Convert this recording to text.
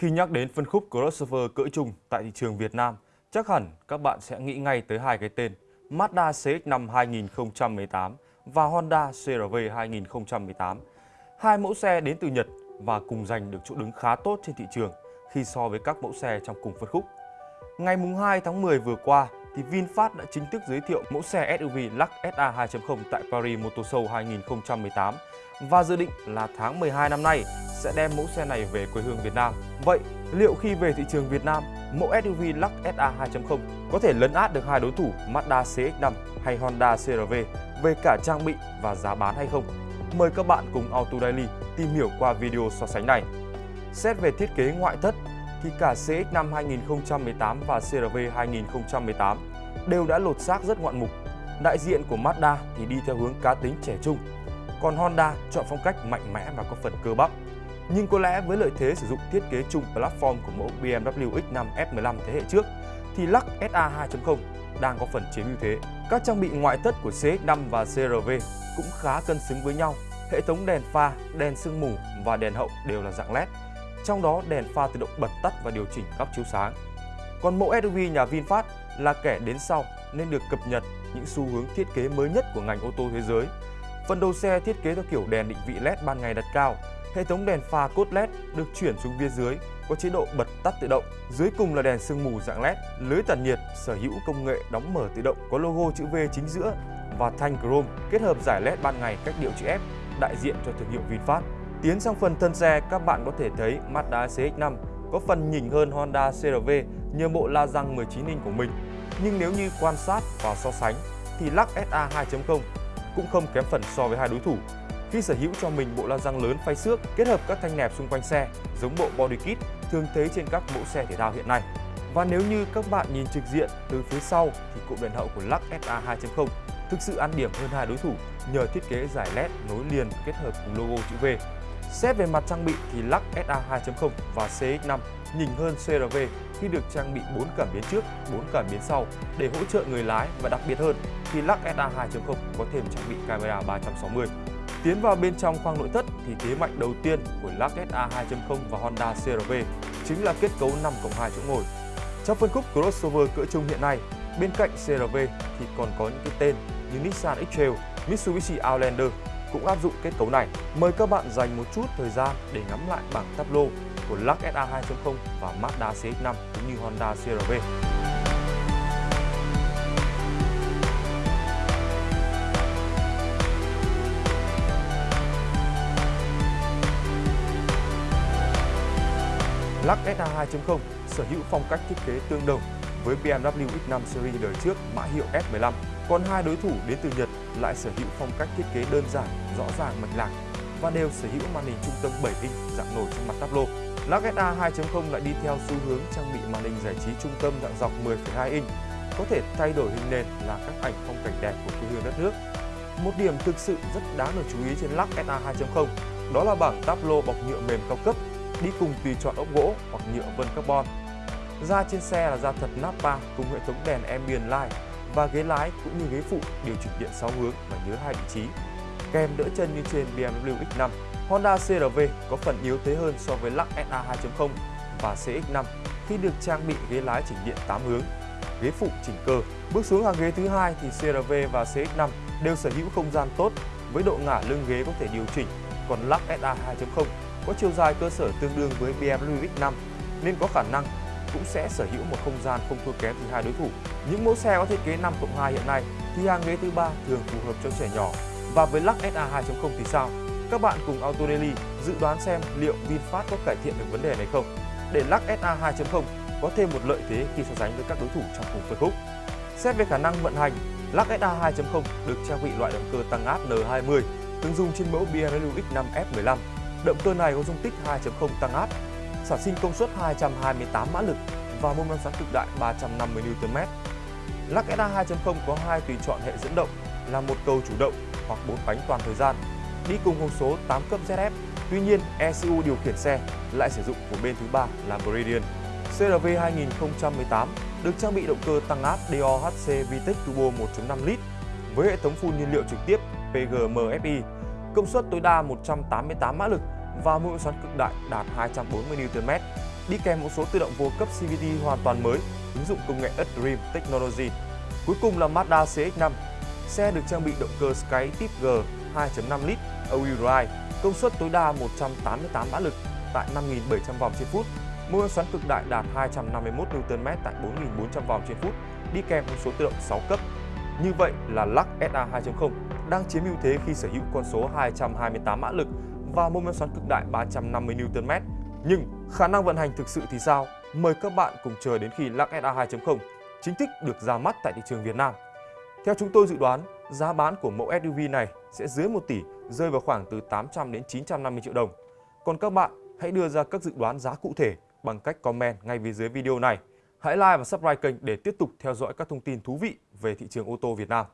Khi nhắc đến phân khúc crossover cỡ trung tại thị trường Việt Nam, chắc hẳn các bạn sẽ nghĩ ngay tới hai cái tên Mazda CX-5 2018 và Honda CRV 2018. Hai mẫu xe đến từ Nhật và cùng giành được chỗ đứng khá tốt trên thị trường khi so với các mẫu xe trong cùng phân khúc. Ngày 2 tháng 10 vừa qua, thì VinFast đã chính thức giới thiệu mẫu xe SUV Lux SA 2.0 tại Paris Motor Show 2018 và dự định là tháng 12 năm nay sẽ đem mẫu xe này về quê hương Việt Nam. Vậy, liệu khi về thị trường Việt Nam, mẫu SUV Lux SA 2.0 có thể lấn át được hai đối thủ Mazda CX-5 hay Honda CR-V về cả trang bị và giá bán hay không? Mời các bạn cùng Auto Daily tìm hiểu qua video so sánh này. Xét về thiết kế ngoại thất thì cả CX-5 2018 và CR-V 2018 đều đã lột xác rất ngoạn mục. Đại diện của Mazda thì đi theo hướng cá tính trẻ trung, còn Honda chọn phong cách mạnh mẽ và có phần cơ bắp. Nhưng có lẽ với lợi thế sử dụng thiết kế chung platform của mẫu BMW X5 F15 thế hệ trước, thì Lux SA 2.0 đang có phần chiếm ưu thế. Các trang bị ngoại thất của CX5 và CRV cũng khá cân xứng với nhau. Hệ thống đèn pha, đèn sương mù và đèn hậu đều là dạng LED trong đó đèn pha tự động bật tắt và điều chỉnh góc chiếu sáng. Còn mẫu SUV nhà VinFast là kẻ đến sau nên được cập nhật những xu hướng thiết kế mới nhất của ngành ô tô thế giới. Phần đầu xe thiết kế theo kiểu đèn định vị LED ban ngày đặt cao, hệ thống đèn pha cốt LED được chuyển xuống phía dưới có chế độ bật tắt tự động. Dưới cùng là đèn sương mù dạng LED, lưới tản nhiệt sở hữu công nghệ đóng mở tự động có logo chữ V chính giữa và thanh chrome kết hợp giải LED ban ngày cách điệu chữ F đại diện cho thương hiệu VinFast. Tiến sang phần thân xe, các bạn có thể thấy Mazda CX-5 có phần nhỉnh hơn Honda CRV nhờ bộ la răng 19 inch của mình. Nhưng nếu như quan sát và so sánh thì Lux SA 2.0 cũng không kém phần so với hai đối thủ. Khi sở hữu cho mình bộ la răng lớn phay xước kết hợp các thanh nẹp xung quanh xe giống bộ body kit thường thấy trên các mẫu xe thể thao hiện nay. Và nếu như các bạn nhìn trực diện từ phía sau thì cụm đèn hậu của Lux SA 2.0 thực sự ăn điểm hơn hai đối thủ nhờ thiết kế giải LED nối liền kết hợp cùng logo chữ V Xét về mặt trang bị thì Lux SA 2.0 và CX5 nhỉnh hơn CRV khi được trang bị 4 cảm biến trước, 4 cảm biến sau để hỗ trợ người lái và đặc biệt hơn thì Lux SA 2.0 có thêm trang bị camera 360. Tiến vào bên trong khoang nội thất thì thế mạnh đầu tiên của Lux SA 2.0 và Honda CRV chính là kết cấu 5 cộng 2 chỗ ngồi. Trong phân khúc crossover cỡ trung hiện nay, bên cạnh CRV thì còn có những cái tên như Nissan X-Trail, Mitsubishi Outlander cũng áp dụng kết cấu này. Mời các bạn dành một chút thời gian để ngắm lại bảng tablo của Lux SA 2.0 và Mazda CX-5 cũng như Honda CRV. Lux SA 2.0 sở hữu phong cách thiết kế tương đồng với BMW X5 series đời trước mã hiệu S15 còn hai đối thủ đến từ Nhật lại sở hữu phong cách thiết kế đơn giản, rõ ràng mạch lạc và đều sở hữu màn hình trung tâm 7 inch dạng nổi trên mặt tablo. Lagetta 2.0 lại đi theo xu hướng trang bị màn hình giải trí trung tâm dạng dọc 10,2 inch, có thể thay đổi hình nền là các ảnh phong cảnh đẹp của quê hương đất nước. Một điểm thực sự rất đáng được chú ý trên Lagetta 2.0 đó là bảng tablo bọc nhựa mềm cao cấp đi cùng tùy chọn ốc gỗ hoặc nhựa vân carbon. Da trên xe là da thật Nappa cùng hệ thống đèn ambient light và ghế lái cũng như ghế phụ điều chỉnh điện 6 hướng và nhớ hai vị trí. Kèm đỡ chân như trên BMW X5, Honda CR-V có phần yếu thế hơn so với Lux SA 2.0 và CX-5 khi được trang bị ghế lái chỉnh điện 8 hướng, ghế phụ chỉnh cơ. Bước xuống hàng ghế thứ hai thì CR-V và CX-5 đều sở hữu không gian tốt với độ ngả lưng ghế có thể điều chỉnh, còn Lux SA 2.0 có chiều dài cơ sở tương đương với BMW X5 nên có khả năng cũng sẽ sở hữu một không gian không thua kém từ hai đối thủ. Những mẫu xe có thiết kế 5 cộng 2 hiện nay thì hàng ghế thứ ba thường phù hợp cho trẻ nhỏ. Và với lắc SA 2.0 thì sao? Các bạn cùng Auto Daily dự đoán xem liệu VinFast có cải thiện được vấn đề này không? Để lắc SA 2.0 có thêm một lợi thế khi so sánh với các đối thủ trong cùng phân khúc. Xét về khả năng vận hành, lắc SA 2.0 được trang bị loại động cơ tăng áp N20 tương dùng trên mẫu BMW X5 F15. Động cơ này có dung tích 2.0 tăng áp sản sinh công suất 228 mã lực và mô men xoắn cực đại 350 Nm. Lắc SA 2.0 có hai tùy chọn hệ dẫn động là một cầu chủ động hoặc bốn bánh toàn thời gian, đi cùng hộp số 8 cấp ZF. Tuy nhiên, ECU điều khiển xe lại sử dụng của bên thứ ba là Meridian. CRV 2018 được trang bị động cơ tăng áp DOHC VTEC Turbo 1.5 lít với hệ thống phun nhiên liệu trực tiếp PGM-FI, công suất tối đa 188 mã lực và mũi xoắn cực đại đạt 240 Nm. đi kèm một số tự động vô cấp CVT hoàn toàn mới, ứng dụng công nghệ Dream Technology. Cuối cùng là Mazda CX-5. Xe được trang bị động cơ Skyactiv G 2.5 lít all-wheel drive, công suất tối đa 188 mã lực tại 5.700 vòng trên phút, mô men xoắn cực đại đạt 251 Nm tại 4.400 vòng trên phút, đi kèm thông số tự động 6 cấp. Như vậy là Lux SA 2.0 đang chiếm ưu thế khi sở hữu con số 228 mã lực và mô men xoắn cực đại 350 Nm. Nhưng khả năng vận hành thực sự thì sao? Mời các bạn cùng chờ đến khi Lux SA 2.0 chính thức được ra mắt tại thị trường Việt Nam. Theo chúng tôi dự đoán, giá bán của mẫu SUV này sẽ dưới 1 tỷ, rơi vào khoảng từ 800 đến 950 triệu đồng. Còn các bạn hãy đưa ra các dự đoán giá cụ thể bằng cách comment ngay phía dưới video này. Hãy like và subscribe kênh để tiếp tục theo dõi các thông tin thú vị về thị trường ô tô Việt Nam.